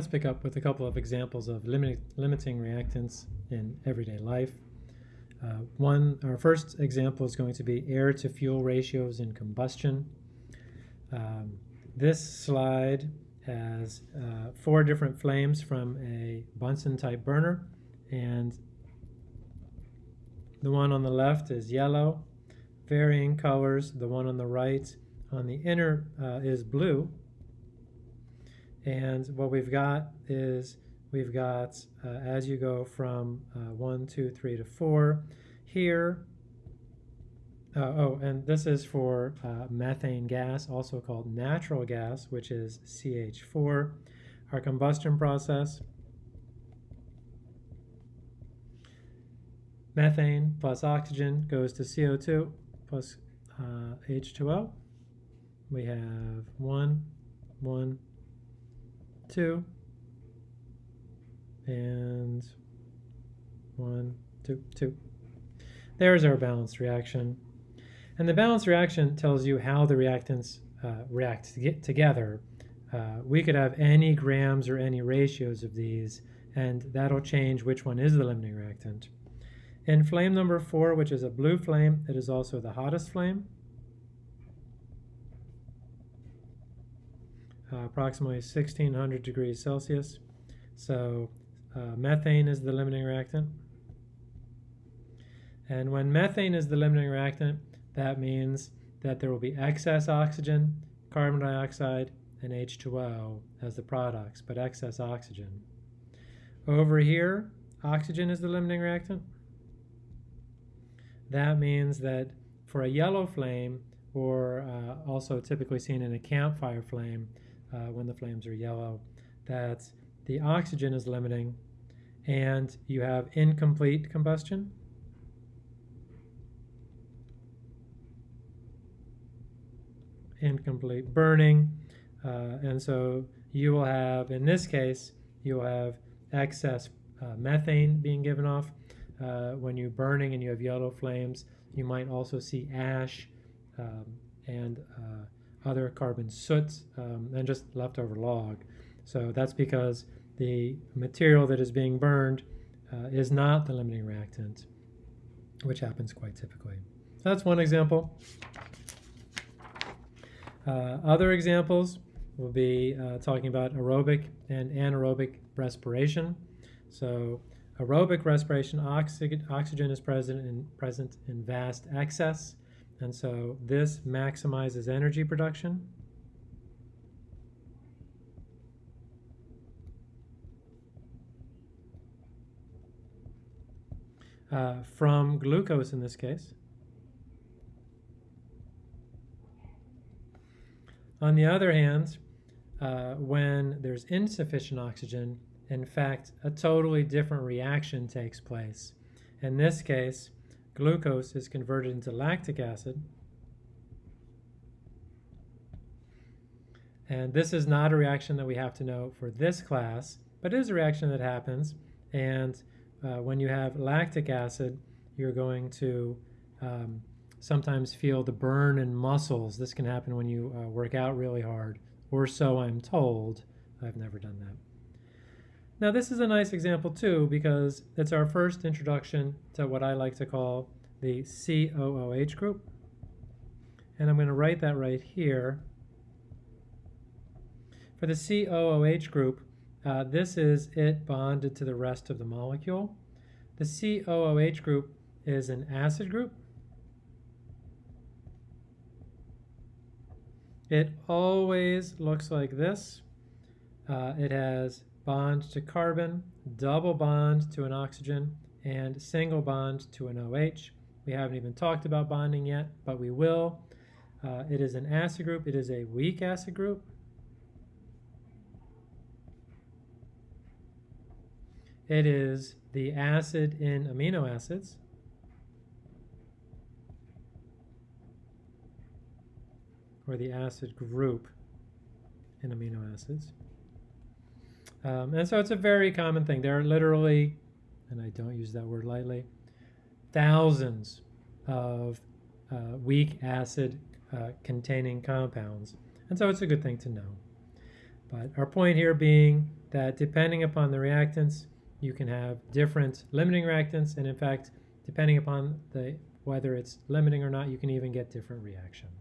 let's pick up with a couple of examples of limit, limiting reactants in everyday life. Uh, one, our first example is going to be air to fuel ratios in combustion. Um, this slide has uh, four different flames from a Bunsen type burner and the one on the left is yellow, varying colors. The one on the right on the inner uh, is blue. And what we've got is we've got, uh, as you go from uh, 1, 2, 3 to 4, here, uh, oh, and this is for uh, methane gas, also called natural gas, which is CH4. Our combustion process, methane plus oxygen goes to CO2 plus uh, H2O. We have one, one, two, and one, two, two. There's our balanced reaction. And the balanced reaction tells you how the reactants uh, react to together. Uh, we could have any grams or any ratios of these, and that'll change which one is the limiting reactant. In flame number four, which is a blue flame, it is also the hottest flame. Uh, approximately 1600 degrees Celsius. So uh, methane is the limiting reactant. And when methane is the limiting reactant, that means that there will be excess oxygen, carbon dioxide, and H2O as the products, but excess oxygen. Over here, oxygen is the limiting reactant. That means that for a yellow flame, or uh, also typically seen in a campfire flame uh, when the flames are yellow, that the oxygen is limiting and you have incomplete combustion. Incomplete burning. Uh, and so you will have, in this case, you will have excess uh, methane being given off uh, when you're burning and you have yellow flames. You might also see ash um, and uh, other carbon soot um, and just leftover log. So that's because the material that is being burned uh, is not the limiting reactant, which happens quite typically. That's one example. Uh, other examples will be uh, talking about aerobic and anaerobic respiration. So aerobic respiration, oxy oxygen is present in, present in vast excess, and so this maximizes energy production. Uh, from glucose in this case. On the other hand, uh, when there's insufficient oxygen, in fact, a totally different reaction takes place. In this case, glucose is converted into lactic acid. And this is not a reaction that we have to know for this class, but it is a reaction that happens. And uh, when you have lactic acid, you're going to um, sometimes feel the burn in muscles. This can happen when you uh, work out really hard, or so I'm told. I've never done that. Now this is a nice example too because it's our first introduction to what I like to call the COOH group. And I'm going to write that right here. For the COOH group, uh, this is it bonded to the rest of the molecule. The COOH group is an acid group. It always looks like this. Uh, it has bond to carbon, double bond to an oxygen, and single bond to an OH. We haven't even talked about bonding yet, but we will. Uh, it is an acid group. It is a weak acid group. It is the acid in amino acids. Or the acid group in amino acids. Um, and so it's a very common thing. There are literally, and I don't use that word lightly, thousands of uh, weak acid uh, containing compounds. And so it's a good thing to know. But our point here being that depending upon the reactants, you can have different limiting reactants, and in fact, depending upon the whether it's limiting or not, you can even get different reaction.